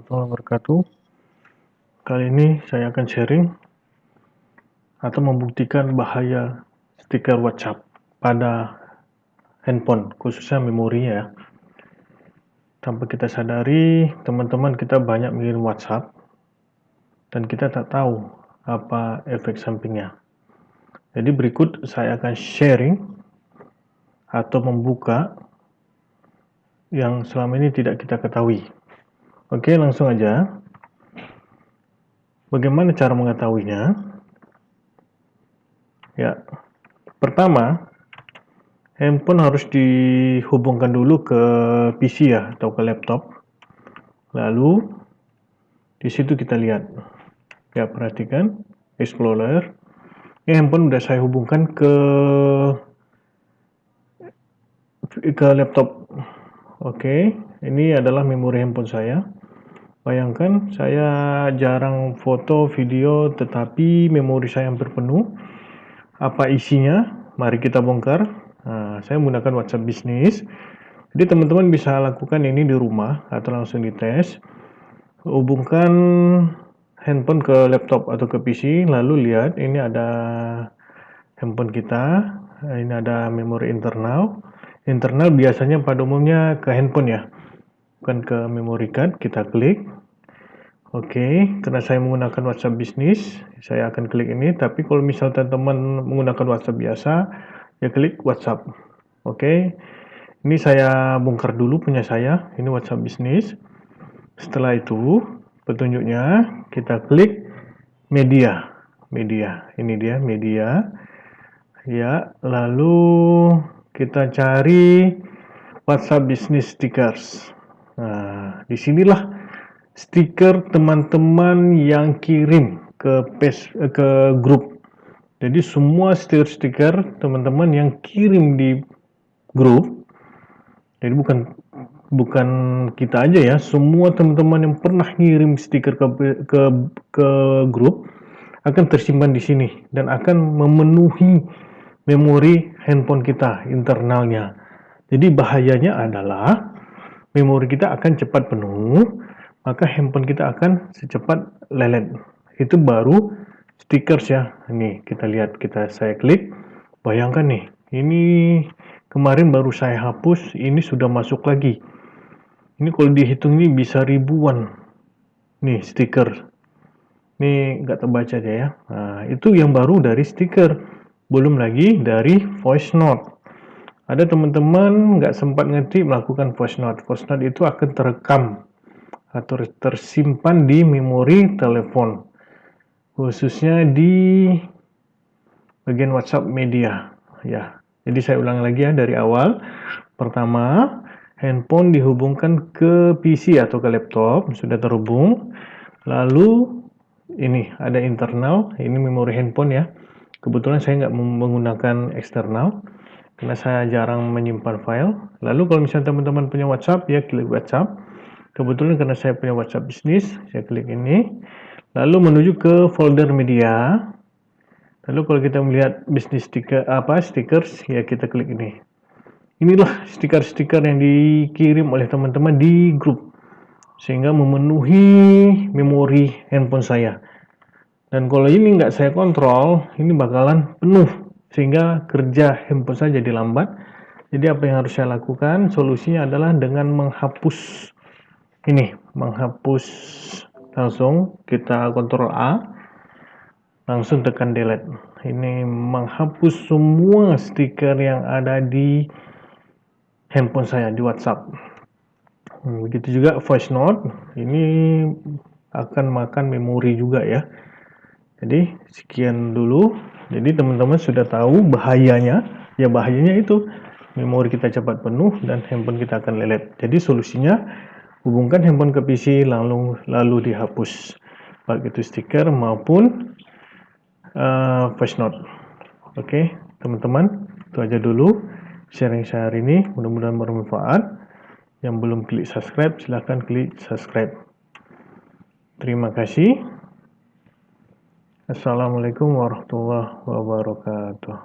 warahmatullahi wabarakatuh. Kali ini saya akan sharing atau membuktikan bahaya stiker WhatsApp pada handphone, khususnya memorinya ya. Tanpa kita sadari, teman-teman kita banyak mengirim WhatsApp dan kita tak tahu apa efek sampingnya. Jadi berikut saya akan sharing atau membuka yang selama ini tidak kita ketahui Oke, langsung aja. Bagaimana cara mengetahuinya? Ya, pertama, handphone harus dihubungkan dulu ke PC ya, atau ke laptop. Lalu, di situ kita lihat. Ya, perhatikan, Explorer. Ini handphone udah saya hubungkan ke ke laptop. Oke, ini adalah memori handphone saya. Bayangkan saya jarang foto, video, tetapi memori saya hampir penuh. Apa isinya? Mari kita bongkar. Nah, saya menggunakan WhatsApp bisnis. Jadi teman-teman bisa lakukan ini di rumah atau langsung dites. Hubungkan handphone ke laptop atau ke PC, lalu lihat ini ada handphone kita. Ini ada memori internal. Internal biasanya pada umumnya ke handphone ya bukan ke memory card kita klik oke karena saya menggunakan WhatsApp bisnis saya akan klik ini. Tapi kalau misalnya teman menggunakan WhatsApp biasa ya klik WhatsApp. Oke ini saya bongkar dulu punya saya ini WhatsApp bisnis. Setelah itu petunjuknya kita klik media. Media ini dia media. Ya lalu kita cari WhatsApp Business Stickers. Nah, di sinilah stiker teman-teman yang kirim ke page, ke grup. Jadi semua stiker-stiker teman-teman yang kirim di grup, jadi bukan bukan kita aja ya, semua teman-teman yang pernah ngirim stiker ke, ke ke grup akan tersimpan di sini dan akan memenuhi memori handphone kita internalnya. Jadi bahayanya adalah memori kita akan cepat penuh, maka handphone kita akan secepat lelet. Itu baru stickers ya. Ini kita lihat, kita saya klik. Bayangkan nih, ini kemarin baru saya hapus, ini sudah masuk lagi. Ini kalau dihitung ini bisa ribuan. Nih stiker. Ini nggak terbaca aja ya. Nah, itu yang baru dari stiker. Belum lagi dari voice note. Ada teman-teman nggak sempat ngetik melakukan voice note. Voice note itu akan terekam atau tersimpan di memori telepon, khususnya di bagian WhatsApp media. Ya, jadi saya ulang lagi ya dari awal. Pertama, handphone dihubungkan ke PC atau ke laptop, sudah terhubung. Lalu ini ada internal, ini memori handphone ya. Kebetulan saya nggak menggunakan eksternal karena saya jarang menyimpan file. Lalu kalau misalnya teman-teman punya WhatsApp, ya klik WhatsApp. Kebetulan karena saya punya WhatsApp bisnis, saya klik ini. Lalu menuju ke folder media. Lalu kalau kita melihat bisnis stiker apa stickers, ya kita klik ini. Inilah stiker-stiker yang dikirim oleh teman-teman di grup sehingga memenuhi memori handphone saya. Dan kalau ini nggak saya kontrol, ini bakalan penuh sehingga kerja handphone saya jadi lambat. Jadi apa yang harus saya lakukan? Solusinya adalah dengan menghapus ini, menghapus langsung kita kontrol A, langsung tekan delete. Ini menghapus semua stiker yang ada di handphone saya di WhatsApp. Hmm, begitu juga voice note, ini akan makan memori juga ya. Jadi sekian dulu jadi teman-teman sudah tahu bahayanya, ya bahayanya itu memori kita cepat penuh dan handphone kita akan lelet. Jadi solusinya hubungkan handphone ke PC lalu lalu dihapus baik itu stiker maupun uh, voice note. Oke, teman-teman, itu aja dulu sharing saya hari ini. Mudah-mudahan bermanfaat. Yang belum klik subscribe, silahkan klik subscribe. Terima kasih. Assalamualaikum warahmatullahi wabarakatuh.